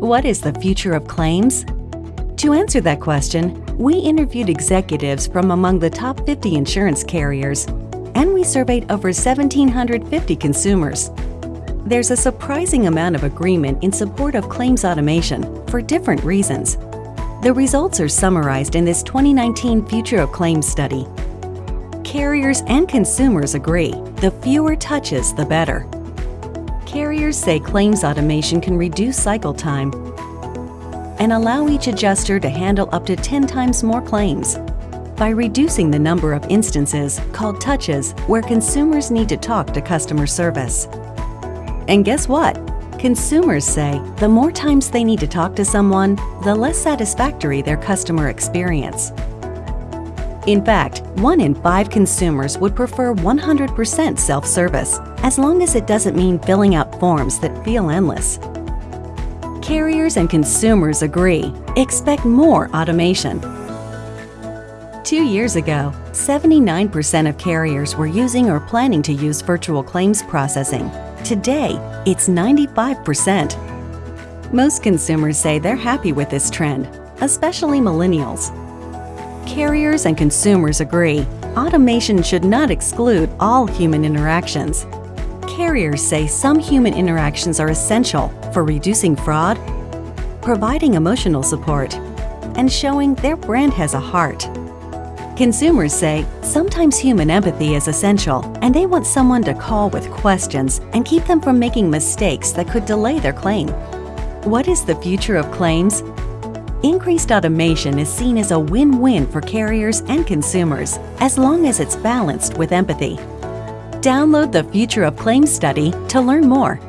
What is the future of claims? To answer that question, we interviewed executives from among the top 50 insurance carriers, and we surveyed over 1,750 consumers. There's a surprising amount of agreement in support of claims automation for different reasons. The results are summarized in this 2019 Future of Claims study. Carriers and consumers agree, the fewer touches, the better. Carriers say claims automation can reduce cycle time and allow each adjuster to handle up to 10 times more claims by reducing the number of instances called touches where consumers need to talk to customer service. And guess what? Consumers say the more times they need to talk to someone, the less satisfactory their customer experience. In fact, one in five consumers would prefer 100% self-service, as long as it doesn't mean filling out forms that feel endless. Carriers and consumers agree, expect more automation. Two years ago, 79% of carriers were using or planning to use virtual claims processing. Today, it's 95%. Most consumers say they're happy with this trend, especially millennials. Carriers and consumers agree, automation should not exclude all human interactions. Carriers say some human interactions are essential for reducing fraud, providing emotional support, and showing their brand has a heart. Consumers say sometimes human empathy is essential and they want someone to call with questions and keep them from making mistakes that could delay their claim. What is the future of claims? Increased automation is seen as a win-win for carriers and consumers as long as it's balanced with empathy. Download the Future of Claims study to learn more